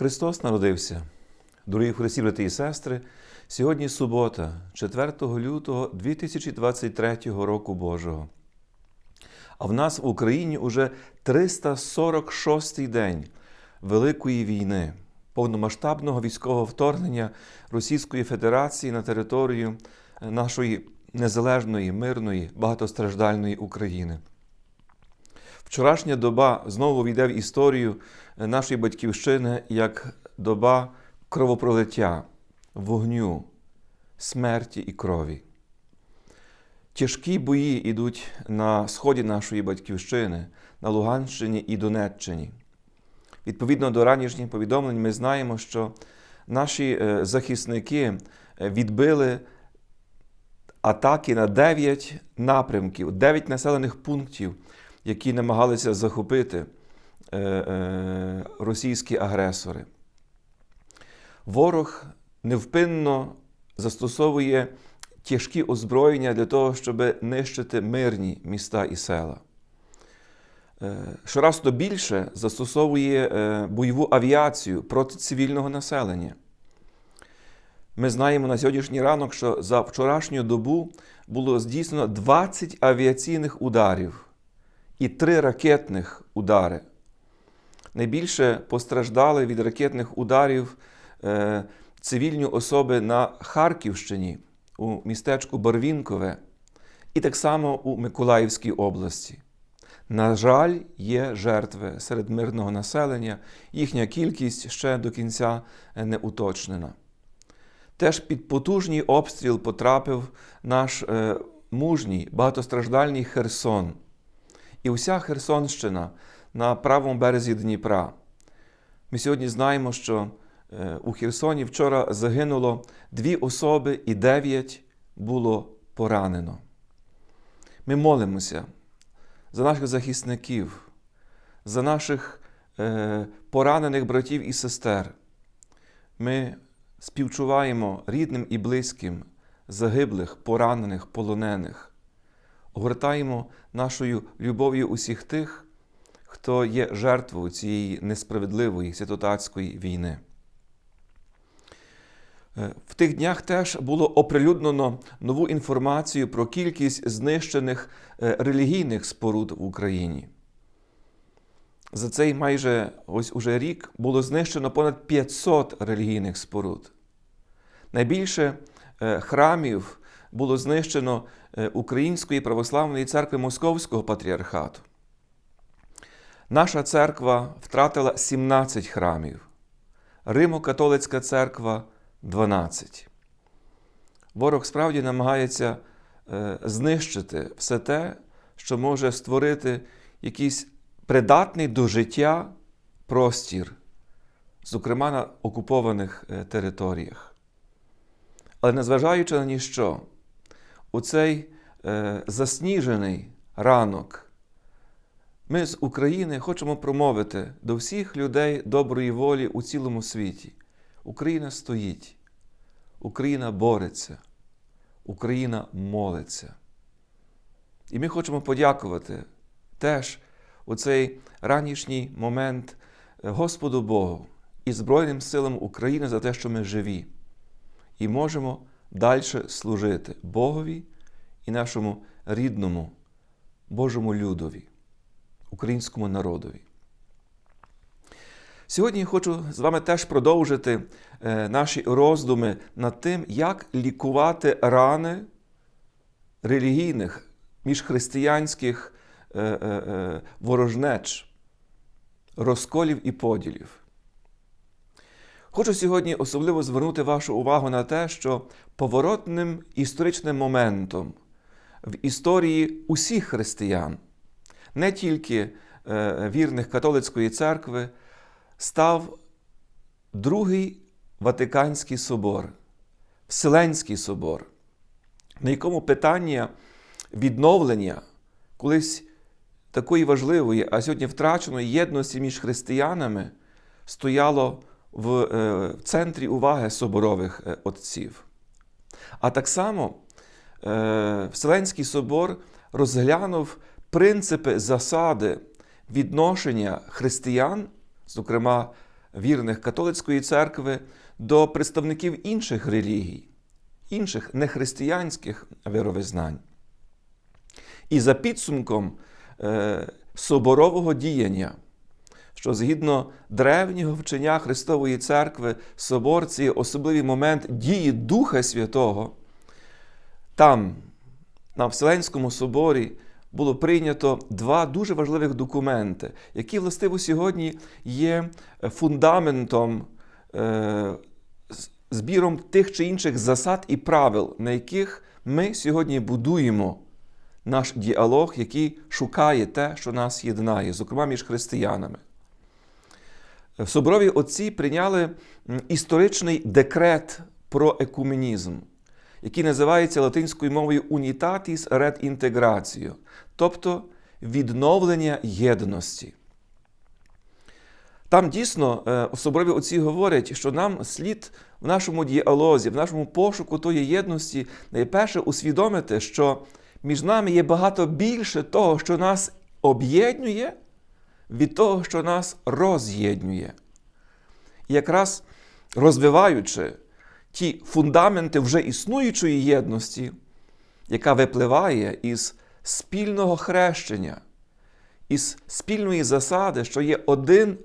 Христос народився. Дорогі Христі, брати і сестри, сьогодні субота, 4 лютого 2023 року Божого. А в нас в Україні уже 346-й день Великої війни, повномасштабного військового вторгнення Російської Федерації на територію нашої незалежної, мирної, багатостраждальної України. Вчорашня доба знову війде в історію нашої батьківщини як доба кровопролиття, вогню, смерті і крові. Тяжкі бої йдуть на сході нашої батьківщини, на Луганщині і Донеччині. Відповідно до ранішніх повідомлень, ми знаємо, що наші е, захисники відбили атаки на 9 напрямків, 9 населених пунктів, які намагалися захопити е, е, російські агресори. Ворог невпинно застосовує тяжкі озброєння для того, щоб нищити мирні міста і села. Е, Щораз то більше застосовує бойову авіацію проти цивільного населення. Ми знаємо на сьогоднішній ранок, що за вчорашню добу було здійснено 20 авіаційних ударів і 3 ракетних удари. Найбільше постраждали від ракетних ударів е, цивільні особи на Харківщині, у містечку Барвінкове, і так само у Миколаївській області. На жаль, є жертви серед мирного населення, їхня кількість ще до кінця не уточнена. Теж під потужний обстріл потрапив наш е, мужній, багатостраждальний Херсон. І уся Херсонщина на правому березі Дніпра. Ми сьогодні знаємо, що е, у Херсоні вчора загинуло дві особи і дев'ять було поранено. Ми молимося за наших захисників, за наших е, поранених братів і сестер. Ми співчуваємо рідним і близьким, загиблих, поранених, полонених, огортаємо нашою любов'ю усіх тих, хто є жертвою цієї несправедливої святотатської війни. В тих днях теж було оприлюднено нову інформацію про кількість знищених релігійних споруд в Україні. За цей майже ось уже рік було знищено понад 500 релігійних споруд. Найбільше храмів було знищено Української православної церкви Московського патріархату. Наша церква втратила 17 храмів, Римо-католицька церква 12. Ворог справді намагається знищити все те, що може створити якийсь придатний до життя простір, зокрема на окупованих територіях. Але незважаючи на ніщо, у цей е, засніжений ранок ми з України хочемо промовити до всіх людей доброї волі у цілому світі. Україна стоїть, Україна бореться, Україна молиться. І ми хочемо подякувати теж у цей ранішній момент Господу Богу і Збройним силам України за те, що ми живі, і можемо далі служити Богові і нашому рідному Божому людові, українському народові. Сьогодні хочу з вами теж продовжити наші роздуми над тим, як лікувати рани релігійних міжхристиянських ворожнеч, розколів і поділів. Хочу сьогодні особливо звернути вашу увагу на те, що поворотним історичним моментом в історії усіх християн, не тільки вірних католицької церкви, став Другий Ватиканський собор, Вселенський собор, на якому питання відновлення колись такої важливої, а сьогодні втраченої єдності між християнами стояло в центрі уваги соборових отців. А так само Вселенський собор розглянув принципи засади відношення християн, зокрема вірних католицької церкви до представників інших релігій, інших нехристиянських вировизнань. І за підсумком е, соборового діяння, що згідно древнього вчення Христової Церкви, собор це особливий момент дії Духа Святого, там, на Вселенському соборі, було прийнято два дуже важливих документи, які, властиво, сьогодні є фундаментом, е, збіром тих чи інших засад і правил, на яких ми сьогодні будуємо наш діалог, який шукає те, що нас єднає, зокрема між християнами. Соборові отці прийняли історичний декрет про екуменізм, який називається латинською мовою Unitatis Red Integratio, тобто відновлення єдності. Там дійсно особливі отці говорять, що нам слід в нашому діалозі, в нашому пошуку тої єдності найперше усвідомити, що між нами є багато більше того, що нас об'єднує, від того, що нас роз'єднує. І якраз розвиваючи ті фундаменти вже існуючої єдності, яка випливає із спільного хрещення, із спільної засади, що є один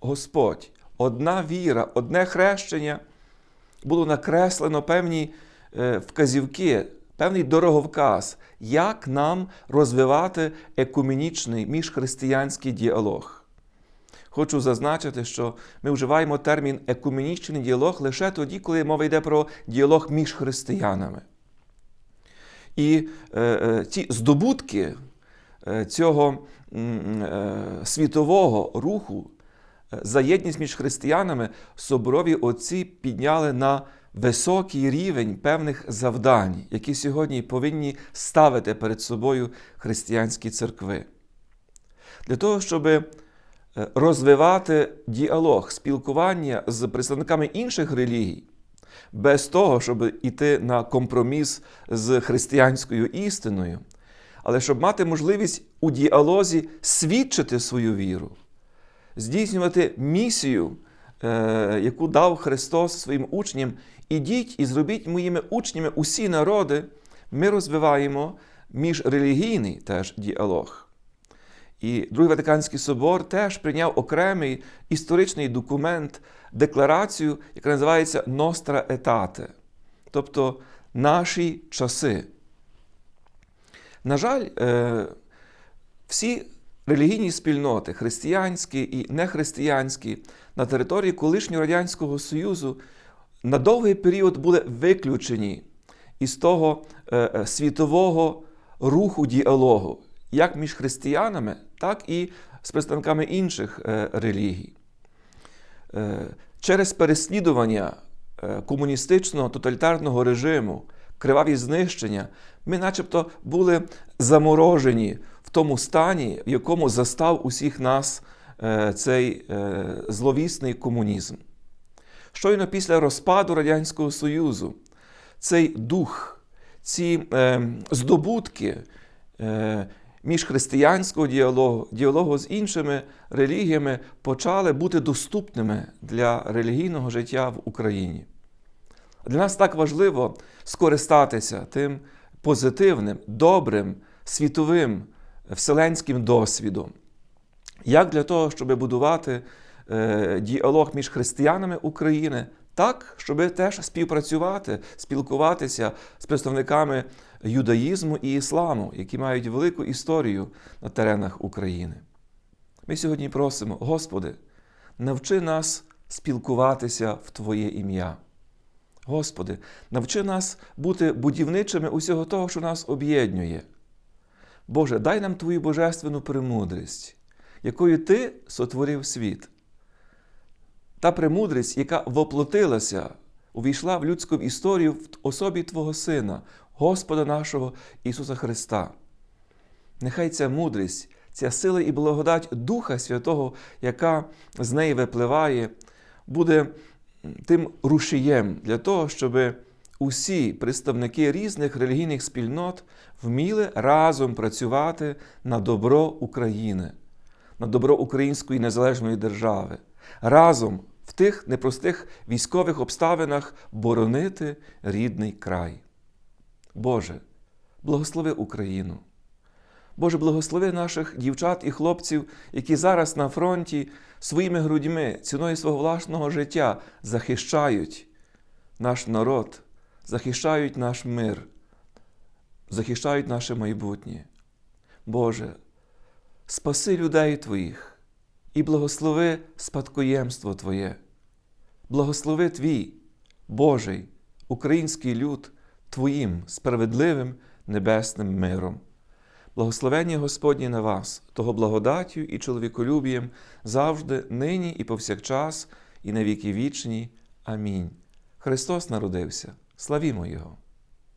Господь, одна віра, одне хрещення, було накреслено певні вказівки, певний дороговказ, як нам розвивати екуменічний міжхристиянський діалог. Хочу зазначити, що ми вживаємо термін екуменічний діалог лише тоді, коли мова йде про діалог між християнами. І е, е, ті здобутки е, цього е, світового руху за єдність між християнами соборові отці підняли на високий рівень певних завдань, які сьогодні повинні ставити перед собою християнські церкви. Для того, щоб розвивати діалог, спілкування з представниками інших релігій, без того, щоб йти на компроміс з християнською істиною, але щоб мати можливість у діалозі свідчити свою віру, здійснювати місію, яку дав Христос своїм учням, ідіть і зробіть моїми учнями усі народи, ми розвиваємо міжрелігійний теж діалог. І Другий Ватиканський собор теж прийняв окремий історичний документ, декларацію, яка називається Nostra Etate, тобто наші часи. На жаль, всі релігійні спільноти, християнські і нехристиянські, на території колишнього Радянського Союзу на довгий період були виключені із того світового руху діалогу, як між християнами, так і з представниками інших релігій. Через переслідування комуністичного тоталітарного режиму, криваві знищення, ми начебто були заморожені в тому стані, в якому застав усіх нас цей зловісний комунізм. Щойно після розпаду Радянського Союзу цей дух, ці здобутки міжхристиянського діалогу, діалогу з іншими релігіями почали бути доступними для релігійного життя в Україні. Для нас так важливо скористатися тим позитивним, добрим, світовим, вселенським досвідом, як для того, щоб будувати діалог між християнами України, так, щоб теж співпрацювати, спілкуватися з представниками юдаїзму і ісламу, які мають велику історію на теренах України. Ми сьогодні просимо, Господи, навчи нас спілкуватися в Твоє ім'я. Господи, навчи нас бути будівничими усього того, що нас об'єднує. Боже, дай нам Твою божественну премудрість, якою Ти сотворив світ. Та премудрість, яка воплотилася, увійшла в людську історію в особі Твого Сина, Господа нашого Ісуса Христа. Нехай ця мудрість, ця сила і благодать Духа Святого, яка з неї випливає, буде тим рушієм для того, щоб усі представники різних релігійних спільнот вміли разом працювати на добро України, на добро Української незалежної держави, разом в тих непростих військових обставинах боронити рідний край. Боже, благослови Україну. Боже, благослови наших дівчат і хлопців, які зараз на фронті своїми грудьми, ціною свого власного життя захищають наш народ, захищають наш мир, захищають наше майбутнє. Боже, спаси людей Твоїх і благослови спадкоємство Твоє. Благослови Твій, Божий, український люд Твоїм справедливим небесним миром. Благословення Господнє на вас, того благодаттю і чоловіколюбієм завжди, нині і повсякчас, і на віки вічні. Амінь. Христос народився. Славімо Його!